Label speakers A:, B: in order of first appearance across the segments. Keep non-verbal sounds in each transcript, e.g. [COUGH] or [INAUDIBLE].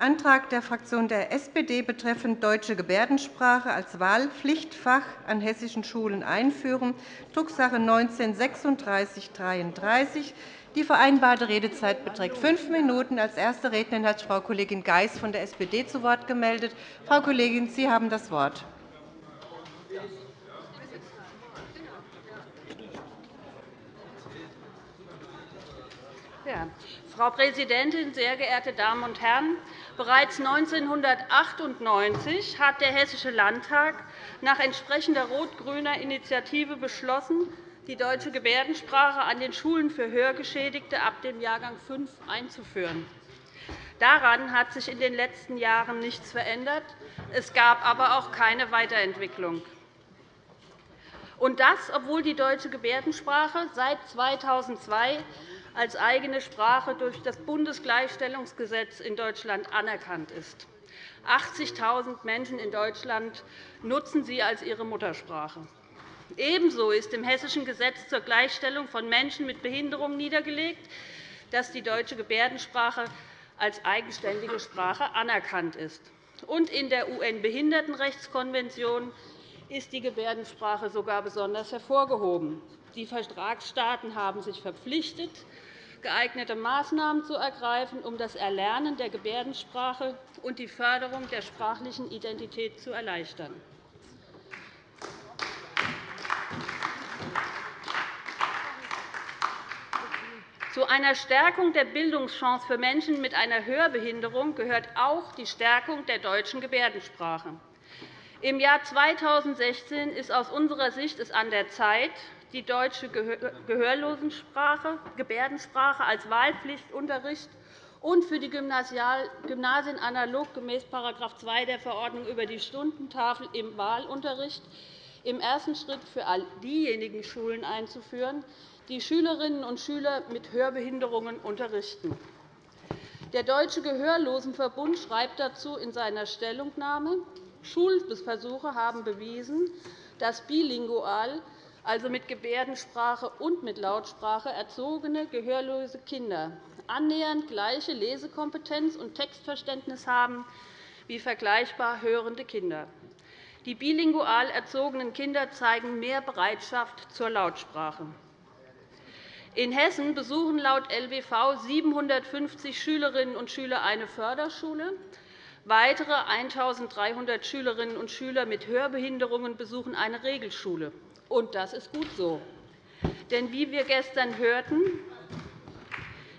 A: Antrag der Fraktion der SPD betreffend deutsche Gebärdensprache als Wahlpflichtfach an hessischen Schulen einführen, Drucksache 19-3633. Die vereinbarte Redezeit beträgt fünf Minuten. Als erste Rednerin hat sich Frau Kollegin Geis von der SPD zu Wort gemeldet. Frau Kollegin, Sie haben das Wort.
B: Frau Präsidentin, sehr geehrte Damen und Herren! Bereits 1998 hat der Hessische Landtag nach entsprechender rot-grüner Initiative beschlossen, die deutsche Gebärdensprache an den Schulen für Hörgeschädigte ab dem Jahrgang 5 einzuführen. Daran hat sich in den letzten Jahren nichts verändert. Es gab aber auch keine Weiterentwicklung. Und das, obwohl die deutsche Gebärdensprache seit 2002 als eigene Sprache durch das Bundesgleichstellungsgesetz in Deutschland anerkannt ist. 80.000 Menschen in Deutschland nutzen sie als ihre Muttersprache. Ebenso ist im Hessischen Gesetz zur Gleichstellung von Menschen mit Behinderung niedergelegt, dass die deutsche Gebärdensprache als eigenständige Sprache anerkannt ist. Und in der UN-Behindertenrechtskonvention ist die Gebärdensprache sogar besonders hervorgehoben. Die Vertragsstaaten haben sich verpflichtet, geeignete Maßnahmen zu ergreifen, um das Erlernen der Gebärdensprache und die Förderung der sprachlichen Identität zu erleichtern. Zu einer Stärkung der Bildungschance für Menschen mit einer Hörbehinderung gehört auch die Stärkung der deutschen Gebärdensprache. Im Jahr 2016 ist aus unserer Sicht es an der Zeit, die deutsche Gehörlosensprache, Gebärdensprache als Wahlpflichtunterricht und für die Gymnasien analog gemäß § 2 der Verordnung über die Stundentafel im Wahlunterricht im ersten Schritt für all diejenigen Schulen einzuführen, die Schülerinnen und Schüler mit Hörbehinderungen unterrichten. Der Deutsche Gehörlosenverbund schreibt dazu in seiner Stellungnahme, Schulversuche haben bewiesen, dass bilingual also mit Gebärdensprache und mit Lautsprache erzogene gehörlose Kinder annähernd gleiche Lesekompetenz und Textverständnis haben wie vergleichbar hörende Kinder. Die bilingual erzogenen Kinder zeigen mehr Bereitschaft zur Lautsprache. In Hessen besuchen laut LBV 750 Schülerinnen und Schüler eine Förderschule. Weitere 1.300 Schülerinnen und Schüler mit Hörbehinderungen besuchen eine Regelschule. Und das ist gut so. Denn wie wir gestern hörten,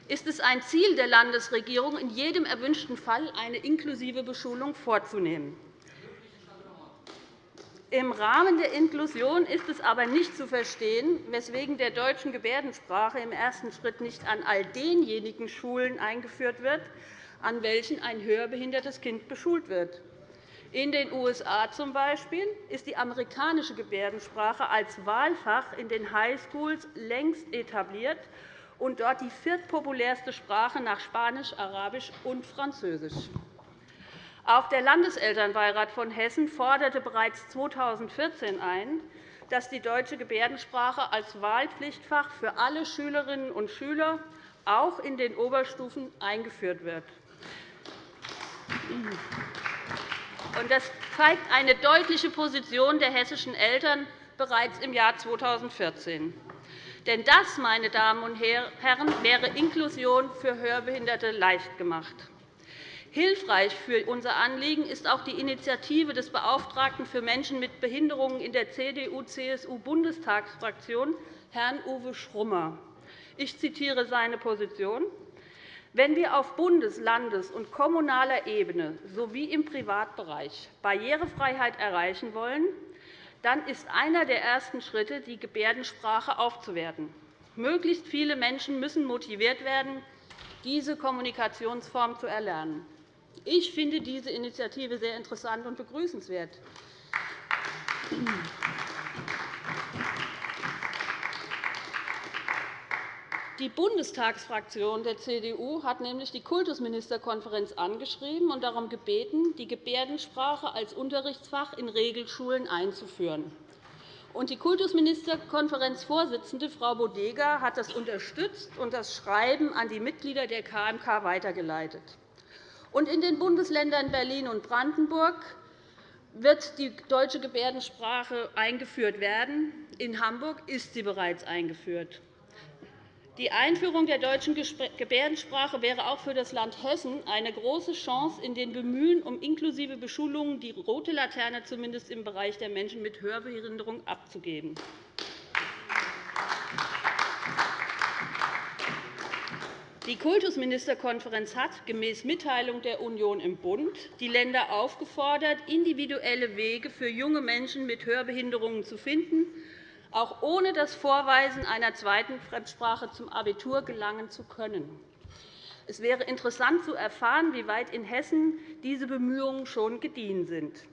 B: ist es ein Ziel der Landesregierung, in jedem erwünschten Fall eine inklusive Beschulung vorzunehmen. Im Rahmen der Inklusion ist es aber nicht zu verstehen, weswegen der deutschen Gebärdensprache im ersten Schritt nicht an all denjenigen Schulen eingeführt wird, an welchen ein hörbehindertes Kind beschult wird. In den USA zum Beispiel ist die amerikanische Gebärdensprache als Wahlfach in den Highschools längst etabliert und dort die viertpopulärste Sprache nach Spanisch, Arabisch und Französisch. Auch der Landeselternbeirat von Hessen forderte bereits 2014 ein, dass die deutsche Gebärdensprache als Wahlpflichtfach für alle Schülerinnen und Schüler auch in den Oberstufen eingeführt wird. Das zeigt eine deutliche Position der hessischen Eltern bereits im Jahr 2014. Denn das, meine Damen und Herren, wäre Inklusion für Hörbehinderte leicht gemacht. Hilfreich für unser Anliegen ist auch die Initiative des Beauftragten für Menschen mit Behinderungen in der CDU-CSU-Bundestagsfraktion, Herrn Uwe Schrummer. Ich zitiere seine Position. Wenn wir auf Bundes-, Landes- und kommunaler Ebene sowie im Privatbereich Barrierefreiheit erreichen wollen, dann ist einer der ersten Schritte, die Gebärdensprache aufzuwerten. Möglichst viele Menschen müssen motiviert werden, diese Kommunikationsform zu erlernen. Ich finde diese Initiative sehr interessant und begrüßenswert. Die Bundestagsfraktion der CDU hat nämlich die Kultusministerkonferenz angeschrieben und darum gebeten, die Gebärdensprache als Unterrichtsfach in Regelschulen einzuführen. Die Kultusministerkonferenzvorsitzende Frau Bodega hat das unterstützt und das Schreiben an die Mitglieder der KMK weitergeleitet. in den Bundesländern Berlin und Brandenburg wird die deutsche Gebärdensprache eingeführt werden. In Hamburg ist sie bereits eingeführt. Die Einführung der deutschen Gebärdensprache wäre auch für das Land Hessen eine große Chance, in den Bemühen um inklusive Beschulungen die rote Laterne zumindest im Bereich der Menschen mit Hörbehinderung abzugeben. Die Kultusministerkonferenz hat gemäß Mitteilung der Union im Bund die Länder aufgefordert, individuelle Wege für junge Menschen mit Hörbehinderungen zu finden, auch ohne das Vorweisen einer zweiten Fremdsprache zum Abitur gelangen zu können. Es wäre interessant zu erfahren, wie weit in Hessen diese Bemühungen schon gediehen sind.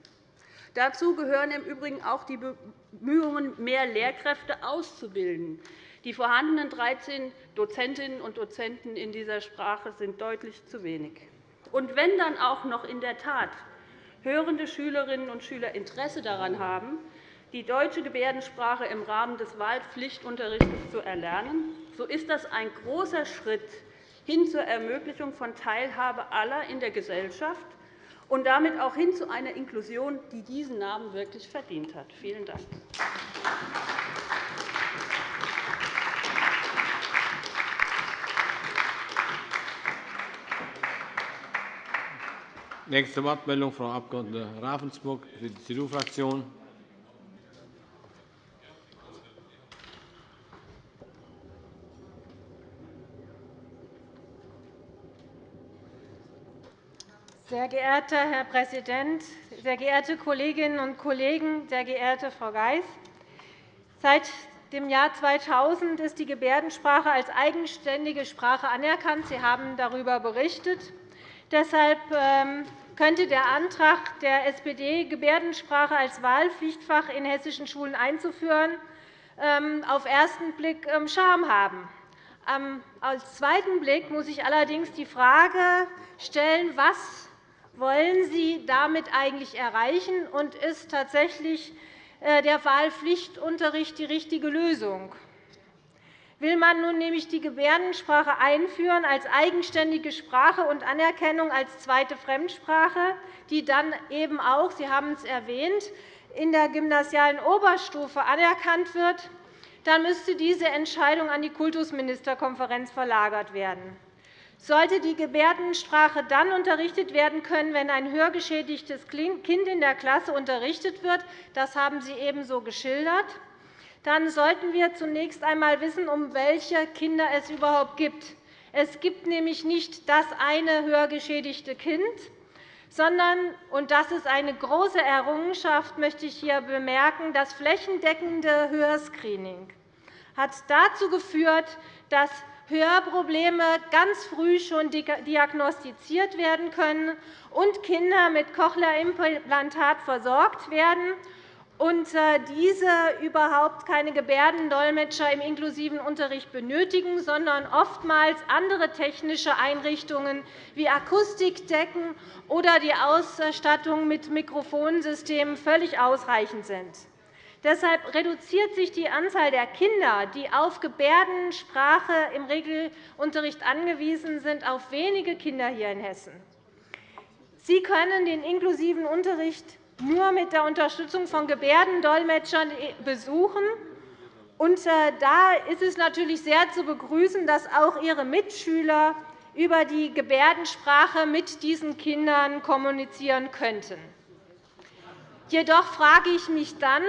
B: Dazu gehören im Übrigen auch die Bemühungen, mehr Lehrkräfte auszubilden. Die vorhandenen 13 Dozentinnen und Dozenten in dieser Sprache sind deutlich zu wenig. Und wenn dann auch noch in der Tat hörende Schülerinnen und Schüler Interesse daran haben, die deutsche Gebärdensprache im Rahmen des Wahlpflichtunterrichts zu erlernen, so ist das ein großer Schritt hin zur Ermöglichung von Teilhabe aller in der Gesellschaft und damit auch hin zu einer Inklusion, die diesen Namen wirklich verdient hat. Vielen Dank.
C: Nächste Wortmeldung, Frau Abg. Ravensburg für die CDU-Fraktion.
D: Sehr geehrter Herr Präsident, sehr geehrte Kolleginnen und Kollegen, sehr geehrte Frau Geis! Seit dem Jahr 2000 ist die Gebärdensprache als eigenständige Sprache anerkannt. Sie haben darüber berichtet. Deshalb ähm, könnte der Antrag der SPD, Gebärdensprache als Wahlpflichtfach in hessischen Schulen einzuführen, ähm, auf den ersten Blick ähm, Charme haben. Als zweiten Blick muss ich allerdings die Frage stellen, was wollen Sie damit eigentlich erreichen, und ist tatsächlich äh, der Wahlpflichtunterricht die richtige Lösung? Will man nun nämlich die Gebärdensprache einführen als eigenständige Sprache und Anerkennung als zweite Fremdsprache, die dann eben auch, Sie haben es erwähnt, in der gymnasialen Oberstufe anerkannt wird, dann müsste diese Entscheidung an die Kultusministerkonferenz verlagert werden. Sollte die Gebärdensprache dann unterrichtet werden können, wenn ein hörgeschädigtes Kind in der Klasse unterrichtet wird, das haben Sie ebenso geschildert, dann sollten wir zunächst einmal wissen, um welche Kinder es überhaupt geht. Es gibt nämlich nicht das eine hörgeschädigte Kind, sondern, und das ist eine große Errungenschaft, möchte ich hier bemerken, das flächendeckende Hörscreening hat dazu geführt, dass Hörprobleme ganz früh schon diagnostiziert werden können und Kinder mit Cochlea-Implantat versorgt werden und äh, diese überhaupt keine Gebärdendolmetscher im inklusiven Unterricht benötigen, sondern oftmals andere technische Einrichtungen wie Akustikdecken oder die Ausstattung mit Mikrofonsystemen völlig ausreichend sind. Deshalb reduziert sich die Anzahl der Kinder, die auf Gebärdensprache im Regelunterricht angewiesen sind, auf wenige Kinder hier in Hessen. Sie können den inklusiven Unterricht nur mit der Unterstützung von Gebärdendolmetschern besuchen. Und äh, da ist es natürlich sehr zu begrüßen, dass auch Ihre Mitschüler über die Gebärdensprache mit diesen Kindern kommunizieren könnten. Jedoch frage ich mich dann,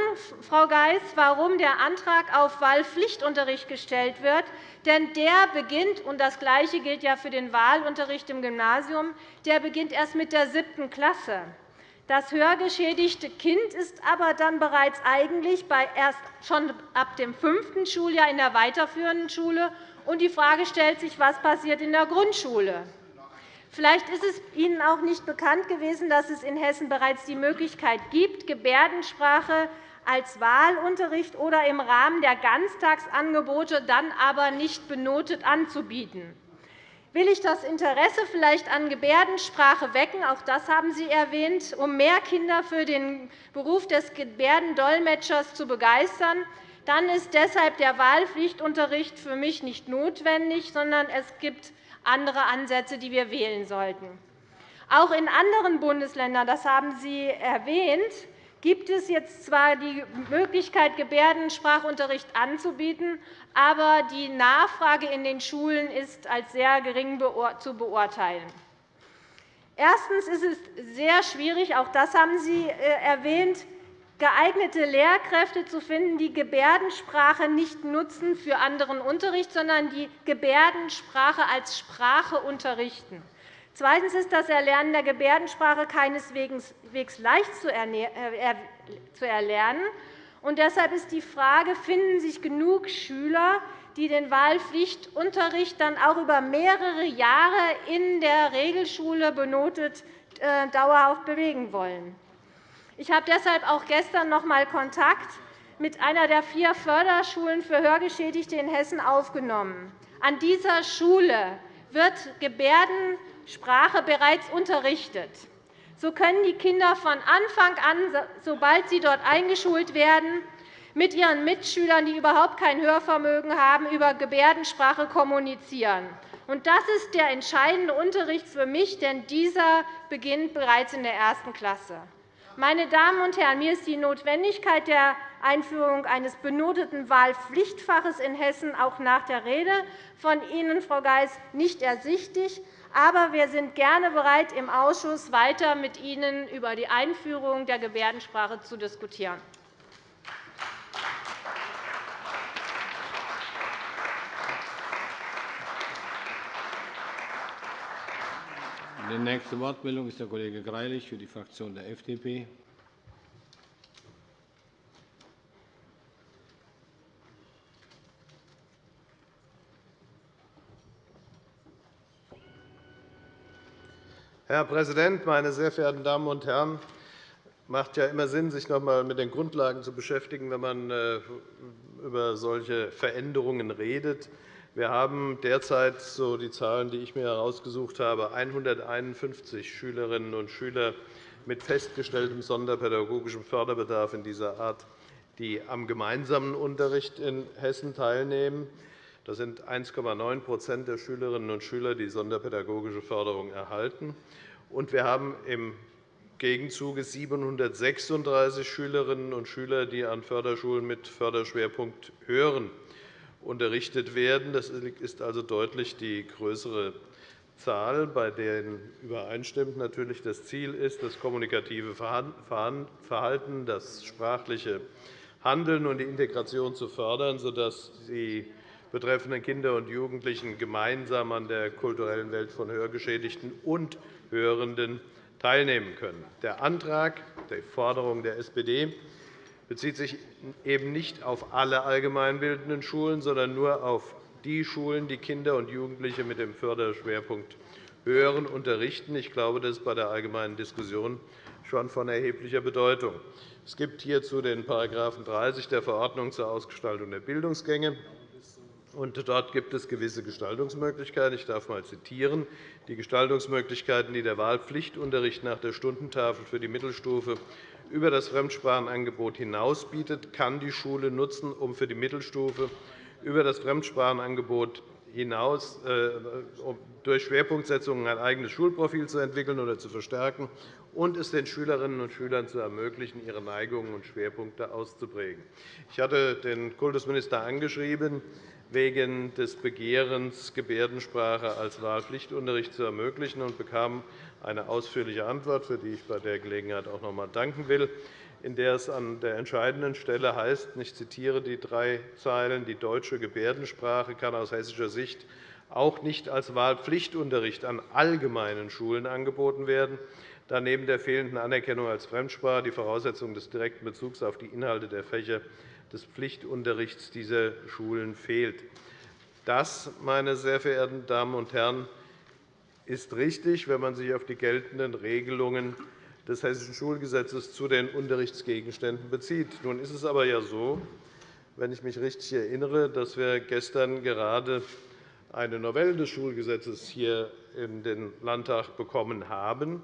D: Frau Geis, warum der Antrag auf Wahlpflichtunterricht gestellt wird. Denn der beginnt, und das Gleiche gilt ja für den Wahlunterricht im Gymnasium, der beginnt erst mit der siebten Klasse. Das hörgeschädigte Kind ist aber dann bereits eigentlich erst schon ab dem fünften Schuljahr in der weiterführenden Schule. Und die Frage stellt sich, was passiert in der Grundschule. Vielleicht ist es Ihnen auch nicht bekannt gewesen, dass es in Hessen bereits die Möglichkeit gibt, Gebärdensprache als Wahlunterricht oder im Rahmen der Ganztagsangebote dann aber nicht benotet anzubieten. Will ich das Interesse vielleicht an Gebärdensprache wecken, auch das haben Sie erwähnt, um mehr Kinder für den Beruf des Gebärdendolmetschers zu begeistern, dann ist deshalb der Wahlpflichtunterricht für mich nicht notwendig, sondern es gibt andere Ansätze, die wir wählen sollten. Auch in anderen Bundesländern, das haben Sie erwähnt, gibt es jetzt zwar die Möglichkeit, Gebärdensprachunterricht anzubieten, aber die Nachfrage in den Schulen ist als sehr gering zu beurteilen. Erstens ist es sehr schwierig, auch das haben Sie äh, erwähnt, geeignete Lehrkräfte zu finden, die Gebärdensprache nicht nutzen für anderen Unterricht, sondern die Gebärdensprache als Sprache unterrichten. Zweitens ist das Erlernen der Gebärdensprache keineswegs leicht äh, zu erlernen. Und deshalb ist die Frage, finden sich genug Schüler, die den Wahlpflichtunterricht dann auch über mehrere Jahre in der Regelschule benotet äh, dauerhaft bewegen wollen. Ich habe deshalb auch gestern noch einmal Kontakt mit einer der vier Förderschulen für Hörgeschädigte in Hessen aufgenommen. An dieser Schule wird Gebärdensprache bereits unterrichtet. So können die Kinder von Anfang an, sobald sie dort eingeschult werden, mit ihren Mitschülern, die überhaupt kein Hörvermögen haben, über Gebärdensprache kommunizieren. Das ist der entscheidende Unterricht für mich, denn dieser beginnt bereits in der ersten Klasse. Meine Damen und Herren, mir ist die Notwendigkeit der Einführung eines benoteten Wahlpflichtfaches in Hessen auch nach der Rede von Ihnen, Frau Geis, nicht ersichtlich. Aber wir sind gerne bereit, im Ausschuss weiter mit Ihnen über die Einführung der Gebärdensprache zu diskutieren.
C: Die nächste Wortmeldung ist der Kollege Greilich für die Fraktion der FDP.
E: Herr Präsident, meine sehr verehrten Damen und Herren! Es macht ja immer Sinn, sich noch einmal mit den Grundlagen zu beschäftigen, wenn man äh, über solche Veränderungen redet. Wir haben derzeit, so die Zahlen, die ich mir herausgesucht habe, 151 Schülerinnen und Schüler mit festgestelltem sonderpädagogischem Förderbedarf in dieser Art, die am gemeinsamen Unterricht in Hessen teilnehmen. Das sind 1,9% der Schülerinnen und Schüler, die sonderpädagogische Förderung erhalten. Und wir haben im Gegenzug 736 Schülerinnen und Schüler, die an Förderschulen mit Förderschwerpunkt Hören unterrichtet werden. Das ist also deutlich die größere Zahl, bei der übereinstimmt natürlich das Ziel ist, das kommunikative Verhalten, das sprachliche Handeln und die Integration zu fördern, sodass die betreffenden Kinder und Jugendlichen gemeinsam an der kulturellen Welt von Hörgeschädigten und Hörenden teilnehmen können. Der Antrag, die Forderung der SPD bezieht sich eben nicht auf alle allgemeinbildenden Schulen, sondern nur auf die Schulen, die Kinder und Jugendliche mit dem Förderschwerpunkt Hören unterrichten. Ich glaube, das ist bei der allgemeinen Diskussion schon von erheblicher Bedeutung. Es gibt hierzu den § 30 der Verordnung zur Ausgestaltung der Bildungsgänge. Und dort gibt es gewisse Gestaltungsmöglichkeiten. Ich darf einmal zitieren. Die Gestaltungsmöglichkeiten, die der Wahlpflichtunterricht nach der Stundentafel für die Mittelstufe über das Fremdsprachenangebot hinaus bietet, kann die Schule nutzen, um für die Mittelstufe über das Fremdsprachenangebot hinaus äh, durch Schwerpunktsetzungen ein eigenes Schulprofil zu entwickeln oder zu verstärken und es den Schülerinnen und Schülern zu ermöglichen, ihre Neigungen und Schwerpunkte auszuprägen. Ich hatte den Kultusminister angeschrieben, wegen des Begehrens, Gebärdensprache als Wahlpflichtunterricht zu ermöglichen, und bekam eine ausführliche Antwort, für die ich bei der Gelegenheit auch noch einmal danken will, in der es an der entscheidenden Stelle heißt, ich zitiere die drei Zeilen, die deutsche Gebärdensprache kann aus hessischer Sicht auch nicht als Wahlpflichtunterricht an allgemeinen Schulen angeboten werden, da neben der fehlenden Anerkennung als Fremdsprache die Voraussetzung des direkten Bezugs auf die Inhalte der Fächer des Pflichtunterrichts dieser Schulen fehlt. Das, meine sehr verehrten Damen und Herren, ist richtig, wenn man sich auf die geltenden Regelungen des Hessischen Schulgesetzes zu den Unterrichtsgegenständen bezieht. Nun ist es aber ja so, wenn ich mich richtig erinnere, dass wir gestern gerade eine Novelle des Schulgesetzes hier in den Landtag bekommen haben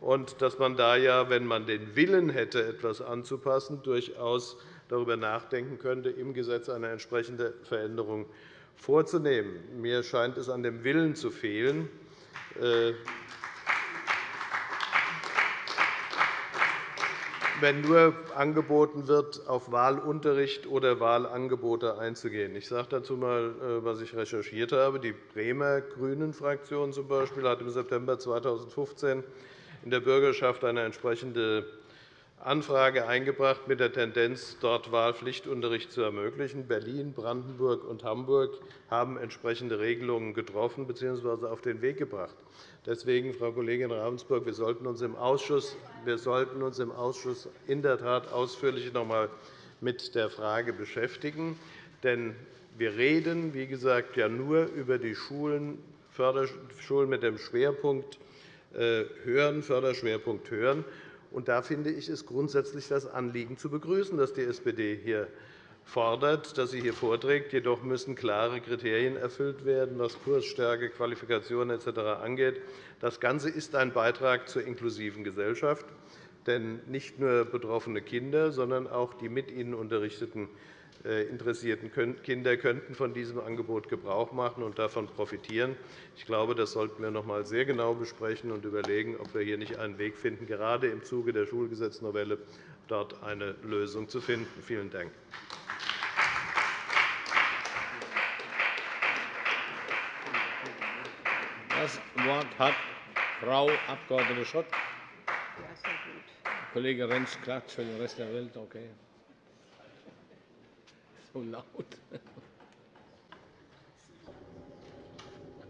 E: und dass man da ja, wenn man den Willen hätte, etwas anzupassen, durchaus darüber nachdenken könnte, im Gesetz eine entsprechende Veränderung vorzunehmen. Mir scheint es an dem Willen zu fehlen. Äh, wenn nur angeboten wird, auf Wahlunterricht oder Wahlangebote einzugehen. Ich sage dazu einmal, äh, was ich recherchiert habe. Die Bremer Grünen-Fraktion zum Beispiel hat im September 2015 in der Bürgerschaft eine entsprechende Anfrage eingebracht mit der Tendenz, dort Wahlpflichtunterricht zu ermöglichen. Berlin, Brandenburg und Hamburg haben entsprechende Regelungen getroffen bzw. auf den Weg gebracht. Deswegen, Frau Kollegin Ravensburg, wir sollten uns im Ausschuss, wir sollten uns im Ausschuss in der Tat ausführlich noch einmal mit der Frage beschäftigen. Denn wir reden, wie gesagt, ja nur über die Schulen, Förderschulen mit dem Schwerpunkt äh, Hören, Förderschwerpunkt Hören. Und da finde ich es grundsätzlich das Anliegen zu begrüßen, dass die SPD hier fordert, dass sie hier vorträgt. Jedoch müssen klare Kriterien erfüllt werden, was Kursstärke, Qualifikation etc. angeht. Das Ganze ist ein Beitrag zur inklusiven Gesellschaft. Denn nicht nur betroffene Kinder, sondern auch die mit ihnen unterrichteten interessierten Kinder könnten von diesem Angebot Gebrauch machen und davon profitieren. Ich glaube, das sollten wir noch einmal sehr genau besprechen und überlegen, ob wir hier nicht einen Weg finden, gerade im Zuge der Schulgesetznovelle dort eine Lösung zu finden. Vielen Dank.
C: Das Wort hat Frau Abg. Schott. Kollege Renz klagt für den Rest der Welt. Okay so laut. [LAUGHS]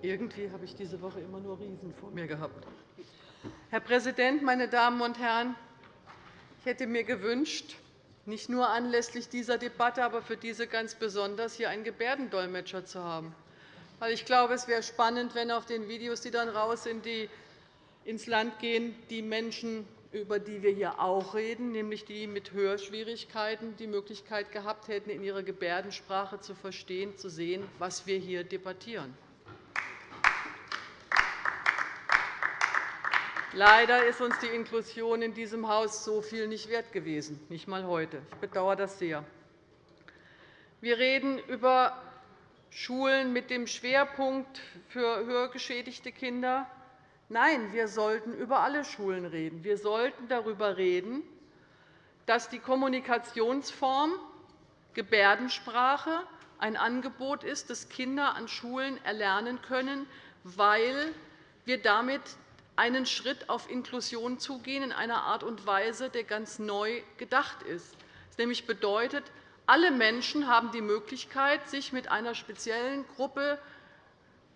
F: Irgendwie habe ich diese Woche immer nur Riesen vor mir gehabt. Herr Präsident, meine Damen und Herren! Ich hätte mir gewünscht, nicht nur anlässlich dieser Debatte, aber für diese ganz besonders hier einen Gebärdendolmetscher zu haben. Ich glaube, es wäre spannend, wenn auf den Videos, die dann raus sind, die ins Land gehen, die Menschen über die wir hier auch reden, nämlich die mit Hörschwierigkeiten die Möglichkeit gehabt hätten, in ihrer Gebärdensprache zu verstehen, zu sehen, was wir hier debattieren. Leider ist uns die Inklusion in diesem Haus so viel nicht wert gewesen, nicht einmal heute. Ich bedauere das sehr. Wir reden über Schulen mit dem Schwerpunkt für hörgeschädigte Kinder. Nein, wir sollten über alle Schulen reden. Wir sollten darüber reden, dass die Kommunikationsform Gebärdensprache ein Angebot ist, das Kinder an Schulen erlernen können, weil wir damit einen Schritt auf Inklusion zugehen in einer Art und Weise, der ganz neu gedacht ist. Das nämlich bedeutet, alle Menschen haben die Möglichkeit, sich mit einer speziellen Gruppe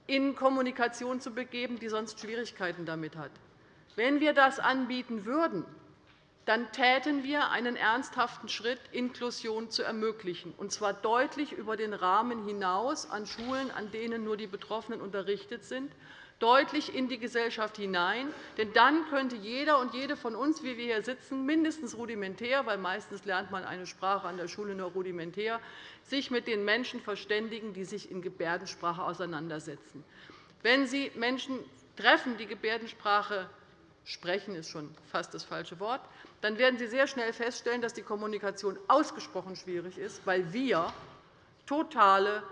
F: in Kommunikation zu begeben, die sonst Schwierigkeiten damit hat. Wenn wir das anbieten würden, dann täten wir einen ernsthaften Schritt, Inklusion zu ermöglichen, und zwar deutlich über den Rahmen hinaus an Schulen, an denen nur die Betroffenen unterrichtet sind, deutlich in die Gesellschaft hinein. Denn dann könnte jeder und jede von uns, wie wir hier sitzen, mindestens rudimentär, weil meistens lernt man eine Sprache an der Schule nur rudimentär, sich mit den Menschen verständigen, die sich in Gebärdensprache auseinandersetzen. Wenn Sie Menschen treffen, die Gebärdensprache sprechen, ist schon fast das falsche Wort, dann werden Sie sehr schnell feststellen, dass die Kommunikation ausgesprochen schwierig ist, weil wir totale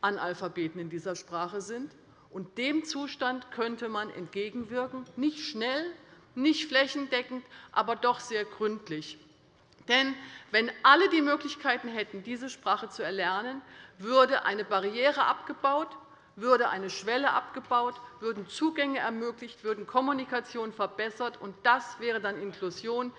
F: Analphabeten in dieser Sprache sind und dem Zustand könnte man entgegenwirken, nicht schnell, nicht flächendeckend, aber doch sehr gründlich. Denn wenn alle die Möglichkeiten hätten, diese Sprache zu erlernen, würde eine Barriere abgebaut, würde eine Schwelle abgebaut, würden Zugänge ermöglicht, würden Kommunikation verbessert. Und das wäre dann Inklusion,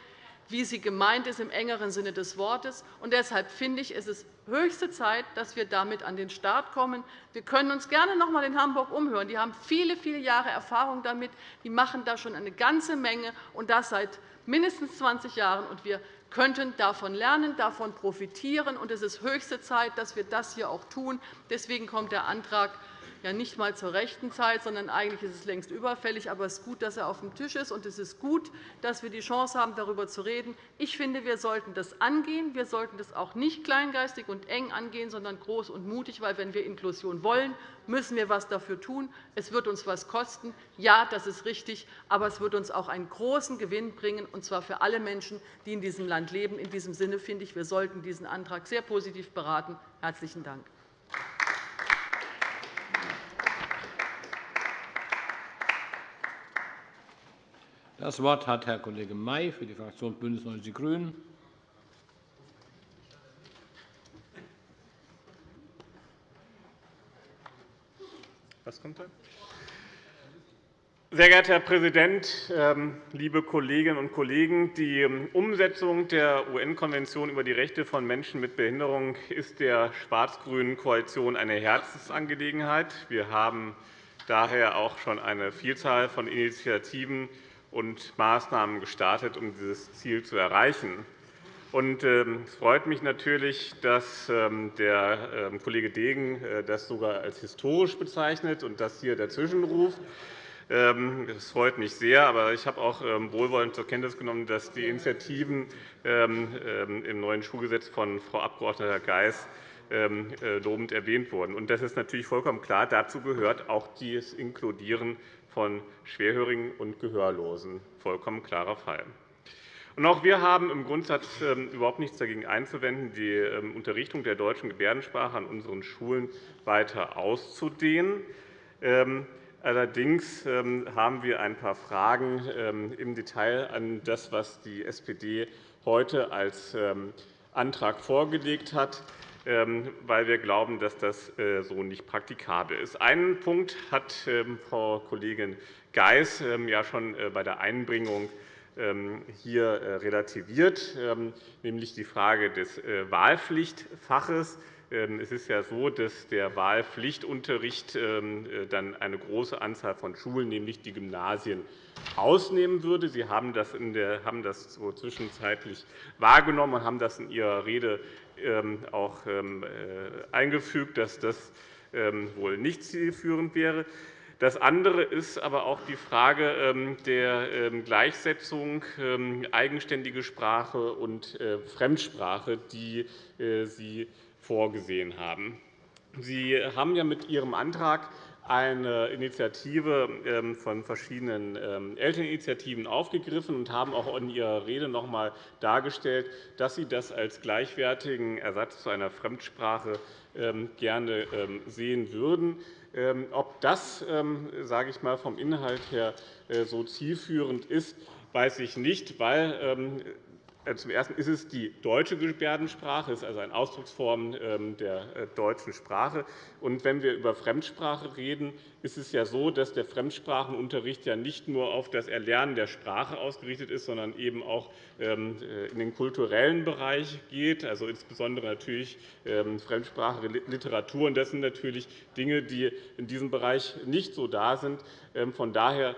F: wie sie gemeint ist im engeren Sinne des Wortes. Und deshalb finde ich, es ist höchste Zeit, dass wir damit an den Start kommen. Wir können uns gerne noch einmal in Hamburg umhören. Die haben viele, viele Jahre Erfahrung damit. Die machen da schon eine ganze Menge, und das seit mindestens 20 Jahren. Und wir könnten davon lernen, davon profitieren. Und es ist höchste Zeit, dass wir das hier auch tun. Deswegen kommt der Antrag ja nicht einmal zur rechten Zeit, sondern eigentlich ist es längst überfällig. Aber es ist gut, dass er auf dem Tisch ist, und es ist gut, dass wir die Chance haben, darüber zu reden. Ich finde, wir sollten das angehen. Wir sollten das auch nicht kleingeistig und eng angehen, sondern groß und mutig. Weil, wenn wir Inklusion wollen, müssen wir etwas dafür tun. Es wird uns etwas kosten. Ja, das ist richtig. Aber es wird uns auch einen großen Gewinn bringen, und zwar für alle Menschen, die in diesem Land leben. In diesem Sinne finde ich, wir sollten diesen Antrag sehr positiv beraten. – Herzlichen Dank.
C: Das Wort hat Herr Kollege May für die Fraktion BÜNDNIS 90 die GRÜNEN.
G: Was kommt da? Sehr geehrter Herr Präsident, ähm, liebe Kolleginnen und Kollegen! Die ähm, Umsetzung der UN-Konvention über die Rechte von Menschen mit Behinderung ist der schwarz-grünen Koalition eine Herzensangelegenheit. Wir haben daher auch schon eine Vielzahl von Initiativen und Maßnahmen gestartet, um dieses Ziel zu erreichen. Ähm, es freut mich natürlich, dass der Kollege Degen äh, das sogar als historisch bezeichnet und das hier der Zwischenruf. Ähm, das freut mich sehr. Aber ich habe auch ähm, wohlwollend zur Kenntnis genommen, dass die Initiativen ähm, im neuen Schulgesetz von Frau Abg. Geis äh, lobend erwähnt wurden. Das ist natürlich vollkommen klar. Dazu gehört auch das Inkludieren von Schwerhörigen und Gehörlosen. Vollkommen klarer Fall. Auch wir haben im Grundsatz überhaupt nichts dagegen einzuwenden, die Unterrichtung der deutschen Gebärdensprache an unseren Schulen weiter auszudehnen. Allerdings ähm, haben wir ein paar Fragen ähm, im Detail an das, was die SPD heute als ähm, Antrag vorgelegt hat, weil wir glauben, dass das äh, so nicht praktikabel ist. Einen Punkt hat Frau Kollegin Geis ja schon äh, bei der Einbringung hier äh, relativiert, nämlich die Frage des Wahlpflichtfaches. Ähm, es ist ja so, dass der Wahlpflichtunterricht ähm, dann eine große Anzahl von Schulen, nämlich die Gymnasien, ausnehmen würde. Sie haben das, in der, haben das so zwischenzeitlich wahrgenommen und haben das in Ihrer Rede ähm, auch äh, eingefügt, dass das wohl nicht zielführend wäre. Das andere ist aber auch die Frage der Gleichsetzung eigenständige Sprache und äh, Fremdsprache, die Sie vorgesehen haben. Sie haben ja mit Ihrem Antrag eine Initiative ähm, von verschiedenen ähm, Elterninitiativen aufgegriffen und haben auch in Ihrer Rede noch einmal dargestellt, dass Sie das als gleichwertigen Ersatz zu einer Fremdsprache ähm, gerne sehen würden. Ob das sage ich mal, vom Inhalt her äh, so zielführend ist, weiß ich nicht, weil zum Ersten ist es die deutsche Gebärdensprache, ist also eine Ausdrucksform ähm, der äh, deutschen Sprache. Und wenn wir über Fremdsprache reden, ist es ja so, dass der Fremdsprachenunterricht ja nicht nur auf das Erlernen der Sprache ausgerichtet ist, sondern eben auch ähm, äh, in den kulturellen Bereich geht, also insbesondere natürlich ähm, Fremdsprache, Literatur. das sind natürlich Dinge, die in diesem Bereich nicht so da sind. Von daher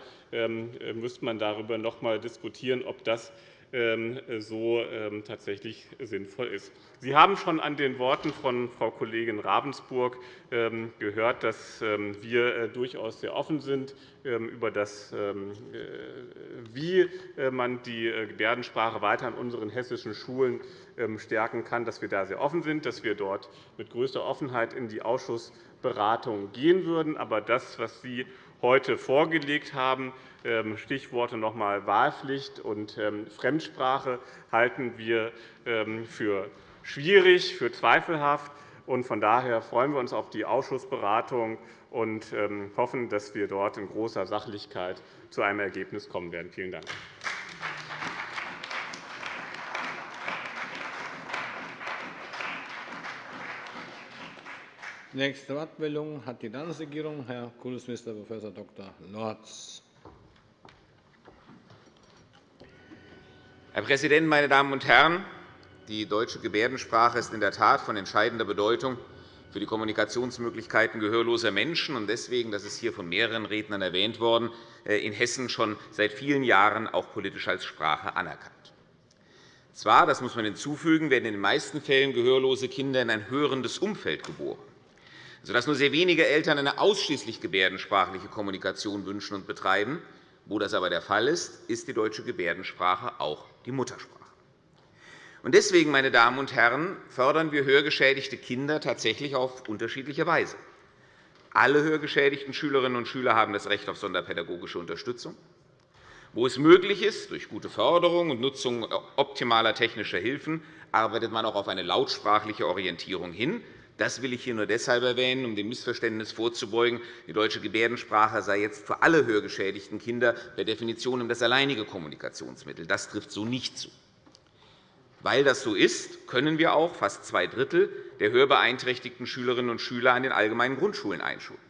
G: müsste man darüber noch einmal diskutieren, ob das so ähm, tatsächlich sinnvoll ist. Sie haben schon an den Worten von Frau Kollegin Ravensburg ähm, gehört, dass wir äh, durchaus sehr offen sind über das, äh, wie äh, man die Gebärdensprache weiter an unseren hessischen Schulen stärken kann, dass wir da sehr offen sind, dass wir dort mit größter Offenheit in die Ausschussberatung gehen würden. Aber das, was Sie heute vorgelegt haben, ähm, Stichworte noch einmal Wahlpflicht und ähm, Fremdsprache halten wir ähm, für schwierig, für zweifelhaft. Von daher freuen wir uns auf die Ausschussberatung und hoffen, dass wir dort in großer Sachlichkeit zu einem Ergebnis kommen werden. Vielen Dank.
C: Nächste Wortmeldung hat die Landesregierung. Herr Kultusminister Prof. Dr. Lorz.
H: Herr Präsident, meine Damen und Herren! Die deutsche Gebärdensprache ist in der Tat von entscheidender Bedeutung für die Kommunikationsmöglichkeiten gehörloser Menschen. Deswegen, das ist hier von mehreren Rednern erwähnt worden, äh, in Hessen schon seit vielen Jahren auch politisch als Sprache anerkannt. Zwar, das muss man hinzufügen, werden in den meisten Fällen gehörlose Kinder in ein hörendes Umfeld geboren, sodass nur sehr wenige Eltern eine ausschließlich gebärdensprachliche Kommunikation wünschen und betreiben. Wo das aber der Fall ist, ist die deutsche Gebärdensprache auch die Muttersprache. Deswegen, meine Damen und Herren, fördern wir hörgeschädigte Kinder tatsächlich auf unterschiedliche Weise. Alle hörgeschädigten Schülerinnen und Schüler haben das Recht auf sonderpädagogische Unterstützung. Wo es möglich ist, durch gute Förderung und Nutzung optimaler technischer Hilfen, arbeitet man auch auf eine lautsprachliche Orientierung hin. Das will ich hier nur deshalb erwähnen, um dem Missverständnis vorzubeugen, die deutsche Gebärdensprache sei jetzt für alle hörgeschädigten Kinder per Definition das alleinige Kommunikationsmittel. Das trifft so nicht zu. Weil das so ist, können wir auch fast zwei Drittel der hörbeeinträchtigten Schülerinnen und Schüler an den allgemeinen Grundschulen einschulen.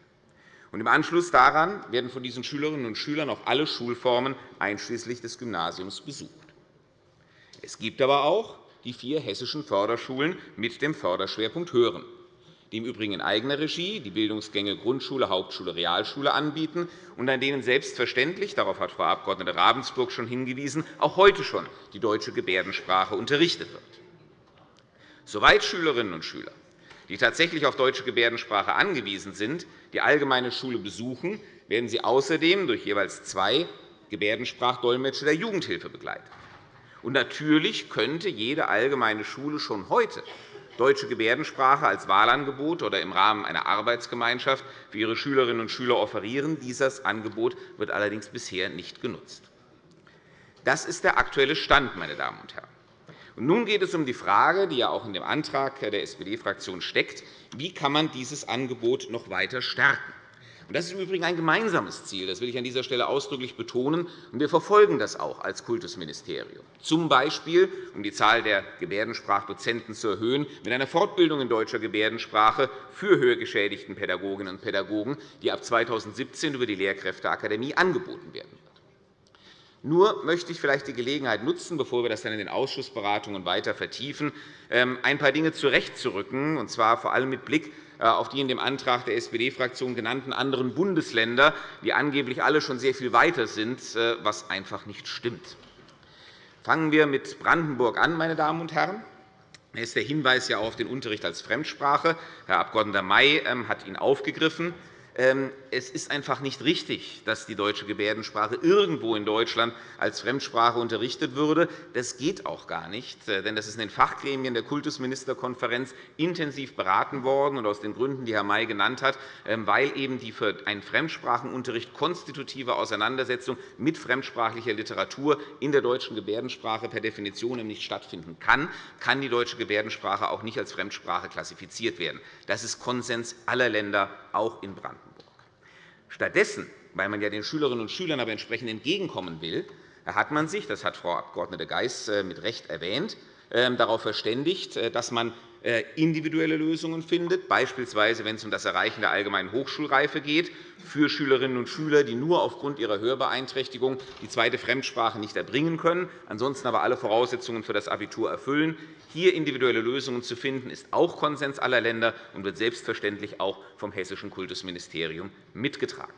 H: Im Anschluss daran werden von diesen Schülerinnen und Schülern auch alle Schulformen einschließlich des Gymnasiums besucht. Es gibt aber auch die vier hessischen Förderschulen mit dem Förderschwerpunkt Hören die im Übrigen in eigener Regie die Bildungsgänge Grundschule, Hauptschule, Realschule anbieten und an denen selbstverständlich – darauf hat Frau Abg. Ravensburg schon hingewiesen – auch heute schon die deutsche Gebärdensprache unterrichtet wird. Soweit Schülerinnen und Schüler, die tatsächlich auf deutsche Gebärdensprache angewiesen sind, die allgemeine Schule besuchen, werden sie außerdem durch jeweils zwei Gebärdensprachdolmetscher der Jugendhilfe begleitet. Und natürlich könnte jede allgemeine Schule schon heute deutsche Gebärdensprache als Wahlangebot oder im Rahmen einer Arbeitsgemeinschaft für ihre Schülerinnen und Schüler offerieren. Dieses Angebot wird allerdings bisher nicht genutzt. Das ist der aktuelle Stand, meine Damen und Herren. nun geht es um die Frage, die ja auch in dem Antrag der SPD-Fraktion steckt, wie kann man dieses Angebot noch weiter stärken. Das ist im Übrigen ein gemeinsames Ziel. Das will ich an dieser Stelle ausdrücklich betonen. Wir verfolgen das auch als Kultusministerium, z. B. um die Zahl der Gebärdensprachdozenten zu erhöhen, mit einer Fortbildung in deutscher Gebärdensprache für hörgeschädigten Pädagoginnen und Pädagogen, die ab 2017 über die Lehrkräfteakademie angeboten werden wird. Nur möchte ich vielleicht die Gelegenheit nutzen, bevor wir das dann in den Ausschussberatungen weiter vertiefen, ähm, ein paar Dinge zurechtzurücken, und zwar vor allem mit Blick auf die in dem Antrag der SPD-Fraktion genannten anderen Bundesländer, die angeblich alle schon sehr viel weiter sind, äh, was einfach nicht stimmt. Fangen wir mit Brandenburg an, meine Damen und Herren. Hier ist der Hinweis auf den Unterricht als Fremdsprache. Herr Abg. May ähm, hat ihn aufgegriffen. Es ist einfach nicht richtig, dass die deutsche Gebärdensprache irgendwo in Deutschland als Fremdsprache unterrichtet würde. Das geht auch gar nicht, äh, denn das ist in den Fachgremien der Kultusministerkonferenz intensiv beraten worden, und aus den Gründen, die Herr May genannt hat, ähm, weil eben die für einen Fremdsprachenunterricht konstitutive Auseinandersetzung mit fremdsprachlicher Literatur in der deutschen Gebärdensprache per Definition nicht stattfinden kann, kann die deutsche Gebärdensprache auch nicht als Fremdsprache klassifiziert werden. Das ist Konsens aller Länder, auch in Brandenburg. Stattdessen, weil man ja den Schülerinnen und Schülern aber entsprechend entgegenkommen will, hat man sich, das hat Frau Abg. Geis äh, mit Recht erwähnt, ähm, darauf verständigt, äh, dass man individuelle Lösungen findet, beispielsweise wenn es um das Erreichen der allgemeinen Hochschulreife geht, für Schülerinnen und Schüler, die nur aufgrund ihrer Hörbeeinträchtigung die zweite Fremdsprache nicht erbringen können, ansonsten aber alle Voraussetzungen für das Abitur erfüllen. Hier individuelle Lösungen zu finden, ist auch Konsens aller Länder und wird selbstverständlich auch vom Hessischen Kultusministerium mitgetragen.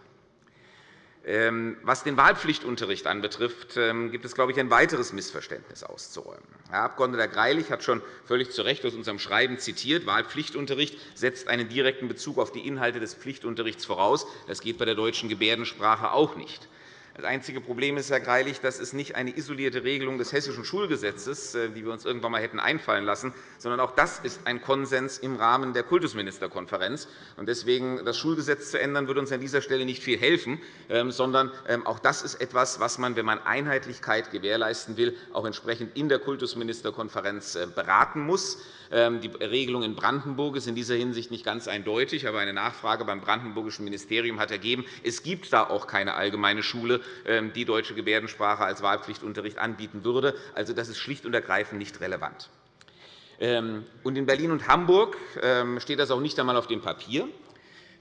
H: Ähm, was den Wahlpflichtunterricht anbetrifft, ähm, gibt es, glaube ich, ein weiteres Missverständnis auszuräumen. Herr Abg. Greilich hat schon völlig zu Recht aus unserem Schreiben zitiert, Wahlpflichtunterricht setzt einen direkten Bezug auf die Inhalte des Pflichtunterrichts voraus. Das geht bei der deutschen Gebärdensprache auch nicht. Das einzige Problem ist, Herr Greilich, das ist nicht eine isolierte Regelung des Hessischen Schulgesetzes, äh, die wir uns irgendwann einmal hätten einfallen lassen, sondern auch das ist ein Konsens im Rahmen der Kultusministerkonferenz. Deswegen das Schulgesetz zu ändern, würde uns an dieser Stelle nicht viel helfen, ähm, sondern ähm, auch das ist etwas, was man, wenn man Einheitlichkeit gewährleisten will, auch entsprechend in der Kultusministerkonferenz äh, beraten muss. Ähm, die Regelung in Brandenburg ist in dieser Hinsicht nicht ganz eindeutig, aber eine Nachfrage beim Brandenburgischen Ministerium hat ergeben, es gibt da auch keine allgemeine Schule, die deutsche Gebärdensprache als Wahlpflichtunterricht anbieten würde. Also, das ist schlicht und ergreifend nicht relevant. Ähm, in Berlin und Hamburg steht das auch nicht einmal auf dem Papier.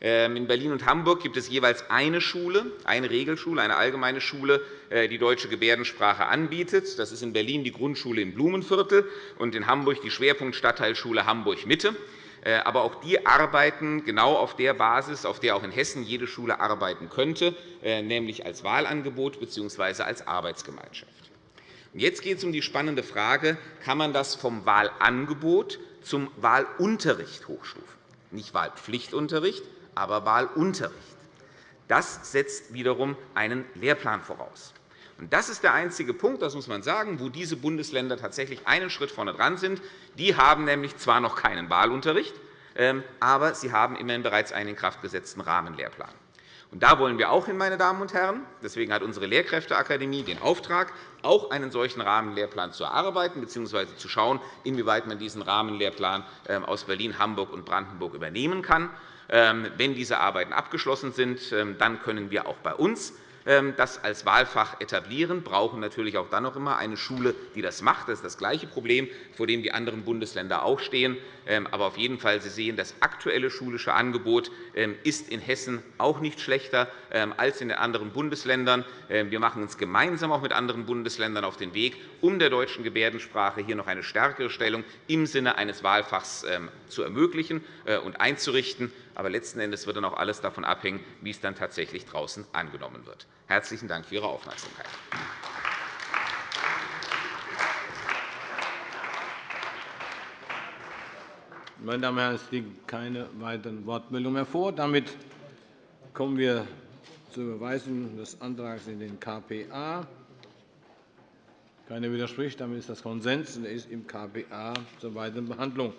H: Ähm, in Berlin und Hamburg gibt es jeweils eine Schule, eine Regelschule, eine allgemeine Schule, äh, die deutsche Gebärdensprache anbietet. Das ist in Berlin die Grundschule im Blumenviertel und in Hamburg die Schwerpunktstadtteilschule Hamburg-Mitte. Äh, aber auch die arbeiten genau auf der Basis, auf der auch in Hessen jede Schule arbeiten könnte, äh, nämlich als Wahlangebot bzw. als Arbeitsgemeinschaft. Jetzt geht es um die spannende Frage, kann man das vom Wahlangebot zum Wahlunterricht hochstufen? Nicht Wahlpflichtunterricht, aber Wahlunterricht. Das setzt wiederum einen Lehrplan voraus. Das ist der einzige Punkt, das muss man sagen, wo diese Bundesländer tatsächlich einen Schritt vorne dran sind. Die haben nämlich zwar noch keinen Wahlunterricht, ähm, aber sie haben immerhin bereits einen in Kraft gesetzten Rahmenlehrplan. Und da wollen wir auch hin, meine Damen und Herren. Deswegen hat unsere Lehrkräfteakademie den Auftrag, auch einen solchen Rahmenlehrplan zu erarbeiten bzw. zu schauen, inwieweit man diesen Rahmenlehrplan ähm, aus Berlin, Hamburg und Brandenburg übernehmen kann. Ähm, wenn diese Arbeiten abgeschlossen sind, dann können wir auch bei uns das als Wahlfach etablieren, brauchen natürlich auch dann noch immer eine Schule, die das macht. Das ist das gleiche Problem, vor dem die anderen Bundesländer auch stehen. Ähm, aber auf jeden Fall, Sie sehen, das aktuelle schulische Angebot ähm, ist in Hessen auch nicht schlechter als in den anderen Bundesländern. Wir machen uns gemeinsam auch mit anderen Bundesländern auf den Weg, um der deutschen Gebärdensprache hier noch eine stärkere Stellung im Sinne eines Wahlfachs zu ermöglichen äh, und einzurichten. Aber letzten Endes wird dann auch alles davon abhängen, wie es dann tatsächlich draußen angenommen wird. Herzlichen Dank für Ihre Aufmerksamkeit.
C: Meine Damen und Herren, es liegen keine weiteren Wortmeldungen mehr vor. Damit kommen wir zur Überweisung des Antrags in den KPA. Keiner widerspricht. Damit ist das Konsens und er ist im KPA zur weiteren Behandlung.